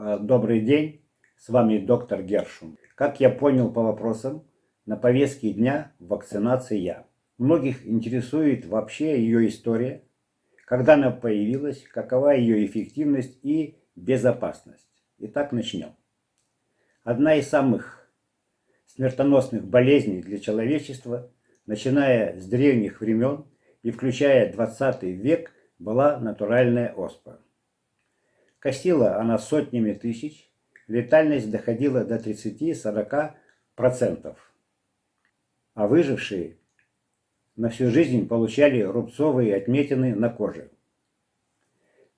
Э, добрый день, с вами доктор Гершун. Как я понял по вопросам, на повестке дня вакцинация. Многих интересует вообще ее история, когда она появилась, какова ее эффективность и безопасность. Итак, начнем. Одна из самых смертоносных болезней для человечества, начиная с древних времен и включая 20 век, была натуральная оспа. Косила она сотнями тысяч, летальность доходила до 30-40%. А выжившие на всю жизнь получали рубцовые отметины на коже.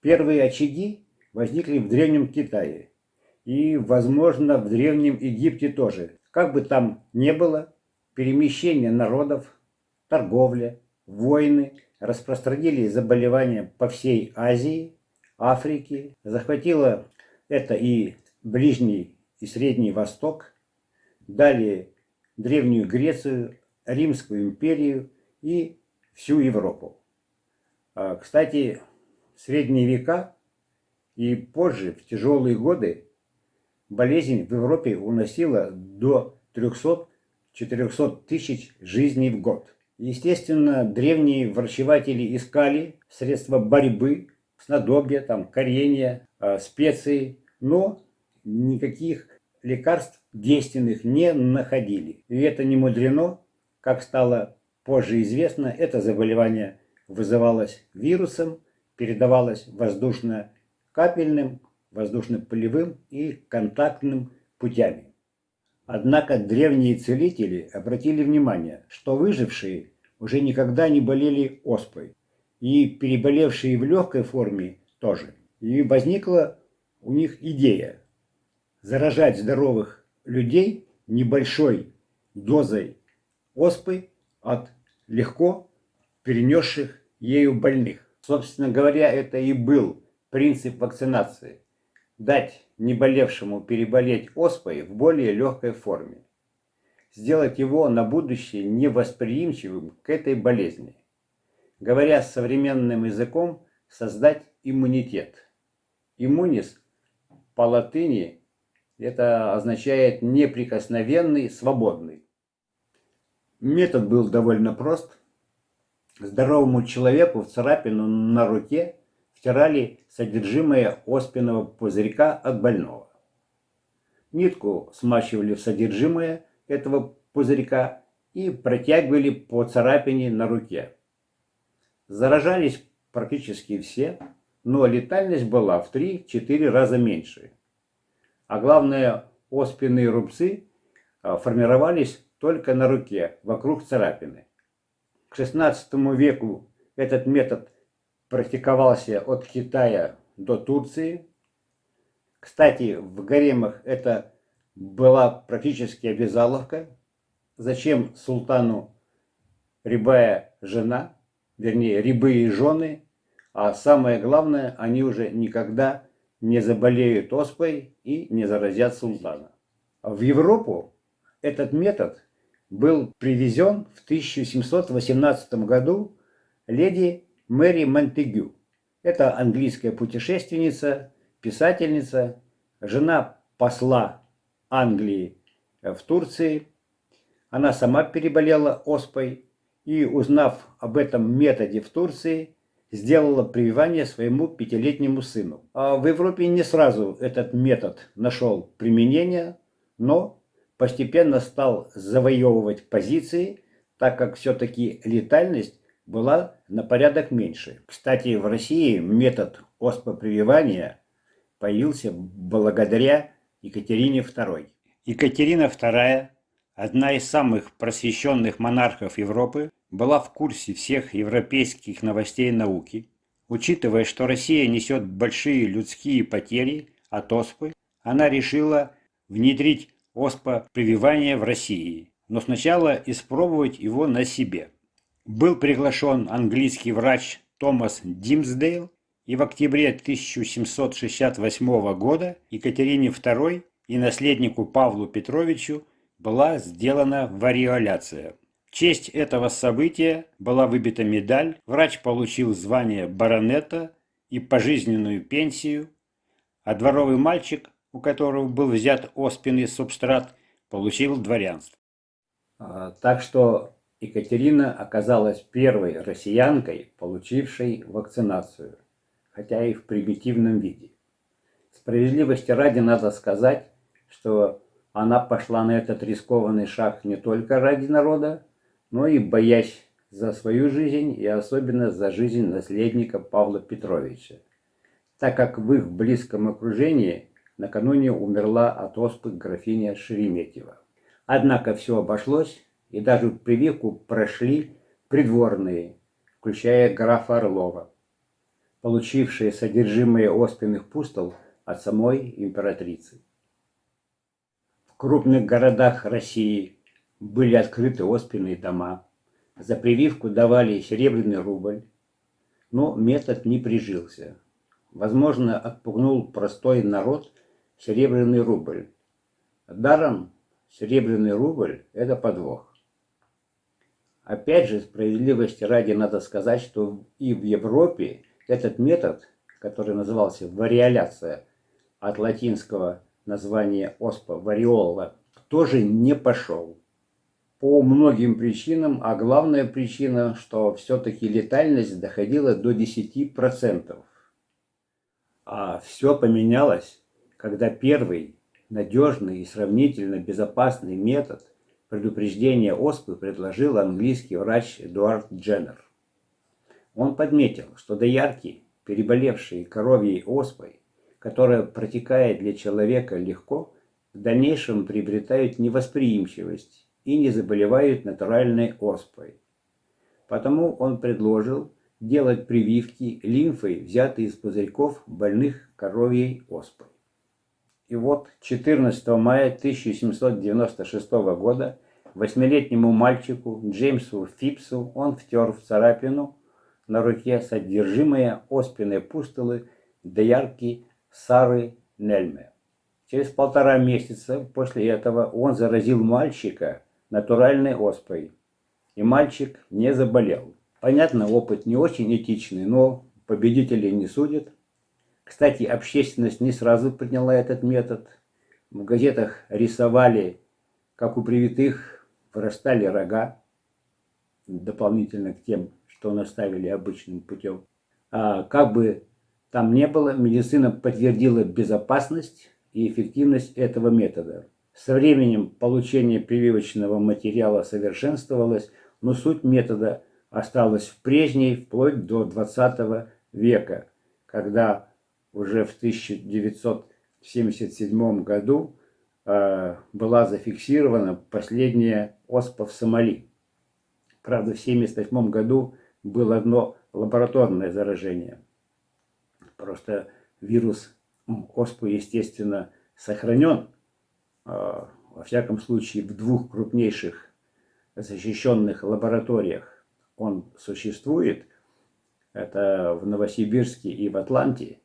Первые очаги возникли в Древнем Китае и, возможно, в Древнем Египте тоже. Как бы там ни было, перемещение народов, торговля, войны распространили заболевания по всей Азии, Африке, захватило это и Ближний и Средний Восток, далее Древнюю Грецию, Римскую империю и всю Европу. А, кстати, в средние века и позже, в тяжелые годы, болезнь в Европе уносила до 300-400 тысяч жизней в год. Естественно, древние врачеватели искали средства борьбы, снадобья, там, коренья, э, специи, но никаких лекарств действенных не находили. И это не мудрено, как стало позже известно, это заболевание вызывалось вирусом, передавалось воздушно-капельным, воздушно-полевым и контактным путями. Однако древние целители обратили внимание, что выжившие уже никогда не болели оспой, и переболевшие в легкой форме тоже. И возникла у них идея заражать здоровых людей небольшой дозой оспы от легко перенесших ею больных. Собственно говоря, это и был принцип вакцинации. Дать неболевшему переболеть оспой в более легкой форме. Сделать его на будущее невосприимчивым к этой болезни. Говоря современным языком, создать иммунитет. Иммунис по латыни это означает неприкосновенный, свободный. Метод был довольно прост. Здоровому человеку в царапину на руке втирали содержимое оспенного пузырька от больного. Нитку смачивали в содержимое этого пузырька и протягивали по царапине на руке. Заражались практически все, но летальность была в 3-4 раза меньше. А главное, оспенные рубцы а, формировались только на руке, вокруг царапины. К XVI веку этот метод практиковался от Китая до Турции. Кстати, в гаремах это была практически обязаловка. Зачем султану рябая жена, вернее, рябые жены, а самое главное, они уже никогда не заболеют оспой и не заразят султана. В Европу этот метод был привезен в 1718 году леди Мэри Монтегю. Это английская путешественница, писательница, жена посла Англии в Турции. Она сама переболела оспой и, узнав об этом методе в Турции, сделала прививание своему пятилетнему сыну. А в Европе не сразу этот метод нашел применение, но постепенно стал завоевывать позиции, так как все-таки летальность была на порядок меньше. Кстати, в России метод оспопрививания появился благодаря Екатерине II. Екатерина II, одна из самых просвещенных монархов Европы, была в курсе всех европейских новостей науки. Учитывая, что Россия несет большие людские потери от оспы, она решила внедрить оспа-прививание в России, но сначала испробовать его на себе. Был приглашен английский врач Томас Димсдейл, и в октябре 1768 года Екатерине II и наследнику Павлу Петровичу была сделана вариоляция. В честь этого события была выбита медаль, врач получил звание баронета и пожизненную пенсию, а дворовый мальчик, у которого был взят оспенный субстрат, получил дворянство. А, так что Екатерина оказалась первой россиянкой, получившей вакцинацию, хотя и в примитивном виде. Справедливости ради надо сказать, что она пошла на этот рискованный шаг не только ради народа, но и боясь за свою жизнь и особенно за жизнь наследника Павла Петровича, так как в их близком окружении накануне умерла от оспы графиня Шереметьева. Однако все обошлось, и даже прививку прошли придворные, включая графа Орлова, получившие содержимое оспенных пустол от самой императрицы. В крупных городах России были открыты оспенные дома, за прививку давали серебряный рубль, но метод не прижился. Возможно, отпугнул простой народ серебряный рубль. Даром серебряный рубль – это подвох. Опять же, справедливости ради надо сказать, что и в Европе этот метод, который назывался вариоляция, от латинского названия оспа вариола, тоже не пошел по многим причинам, а главная причина, что все-таки летальность доходила до 10%. А все поменялось, когда первый надежный и сравнительно безопасный метод предупреждения оспы предложил английский врач Эдуард Дженнер. Он подметил, что доярки, переболевшие коровьей оспой, которая протекает для человека легко, в дальнейшем приобретают невосприимчивость и не заболевают натуральной оспой. Потому он предложил делать прививки лимфой, взятые из пузырьков больных коровьей оспой. И вот 14 мая 1796 года восьмилетнему мальчику Джеймсу Фипсу он втер в царапину на руке содержимое оспенной пустылы доярки Сары Нельме. Через полтора месяца после этого он заразил мальчика натуральной оспой. И мальчик не заболел. Понятно, опыт не очень этичный, но победителей не судят. Кстати, общественность не сразу приняла этот метод. В газетах рисовали, как у привитых вырастали рога, дополнительно к тем, что наставили обычным путем. А как бы там не было, медицина подтвердила безопасность и эффективность этого метода. Со временем получение прививочного материала совершенствовалось, но суть метода осталась в прежней вплоть до 20 века, когда уже в 1977 году э, была зафиксирована последняя оспа в Сомали. Правда, в 1978 году было одно лабораторное заражение. Просто вирус оспы, естественно, сохранен во всяком случае в двух крупнейших защищенных лабораториях он существует, это в Новосибирске и в Атланте,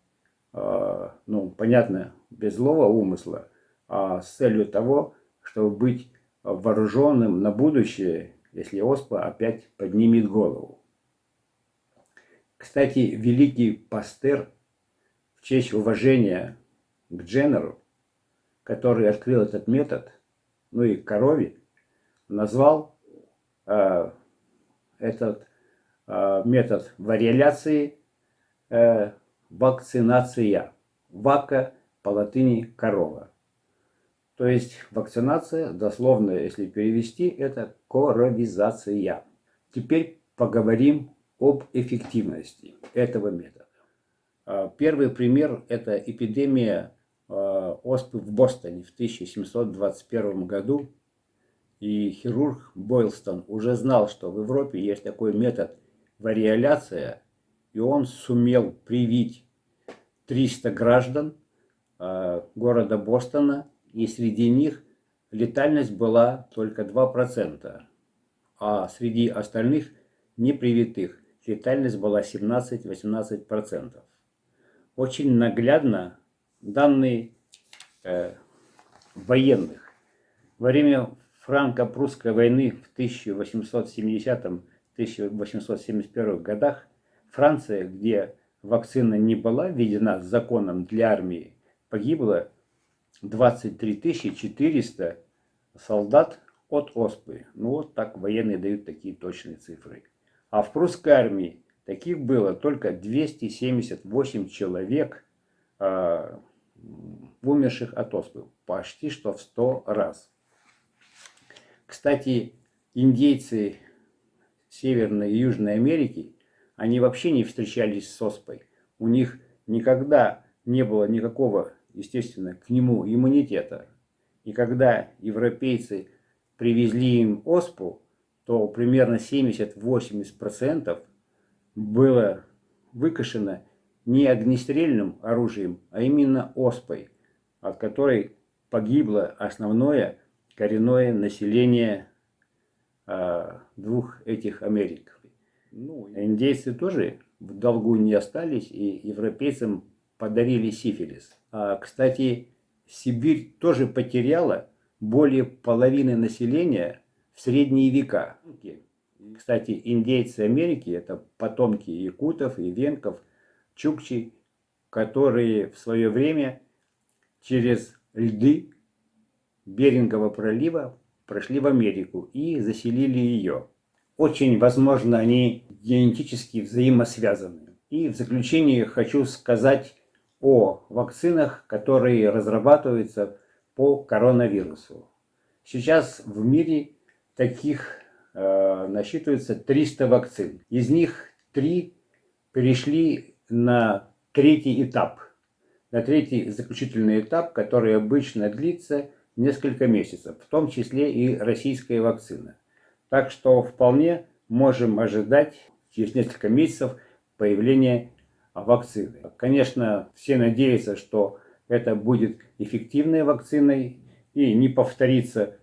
а, ну, понятно, без злого умысла, а с целью того, чтобы быть вооруженным на будущее, если ОСПА опять поднимет голову. Кстати, великий Пастер в честь уважения к Дженнеру который открыл этот метод, ну и корове, назвал э, этот э, метод вариоляции э, вакцинация. Вака по латыни корова. То есть вакцинация, дословно, если перевести, это коровизация. Теперь поговорим об эффективности этого метода. Э, первый пример – это эпидемия оспы в Бостоне в 1721 году. И хирург Бойлстон уже знал, что в Европе есть такой метод вариоляция, и он сумел привить 300 граждан э, города Бостона, и среди них летальность была только 2%, а среди остальных непривитых летальность была 17-18%. Очень наглядно данные э, военных. Во время франко-прусской войны в 1870-1871 годах Франция, где вакцина не была введена законом для армии, погибло 23 400 солдат от оспы. Ну вот так военные дают такие точные цифры. А в прусской армии таких было только 278 человек, э, умерших от оспы. Почти что в 100 раз. Кстати, индейцы Северной и Южной Америки, они вообще не встречались с оспой. У них никогда не было никакого, естественно, к нему иммунитета. И когда европейцы привезли им оспу, то примерно 70-80% было выкашено не огнестрельным оружием, а именно оспой, от которой погибло основное коренное население а, двух этих Америк. Ну, индейцы тоже в долгу не остались и европейцам подарили сифилис. А, кстати, Сибирь тоже потеряла более половины населения в средние века. Кстати, индейцы Америки – это потомки якутов и венков, чукчи, которые в свое время через льды Берингового пролива прошли в Америку и заселили ее. Очень возможно, они генетически взаимосвязаны. И в заключение хочу сказать о вакцинах, которые разрабатываются по коронавирусу. Сейчас в мире таких э, насчитывается 300 вакцин. Из них три перешли на третий этап. На третий заключительный этап, который обычно длится несколько месяцев, в том числе и российская вакцина. Так что вполне можем ожидать через несколько месяцев появления вакцины. Конечно, все надеются, что это будет эффективной вакциной и не повторится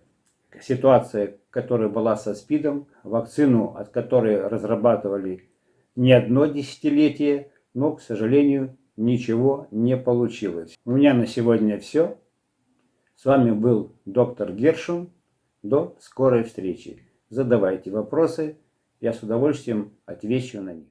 ситуация, которая была со СПИДом, вакцину, от которой разрабатывали не одно десятилетие, но, к сожалению, ничего не получилось. У меня на сегодня все. С вами был доктор Гершун. До скорой встречи. Задавайте вопросы, я с удовольствием отвечу на них.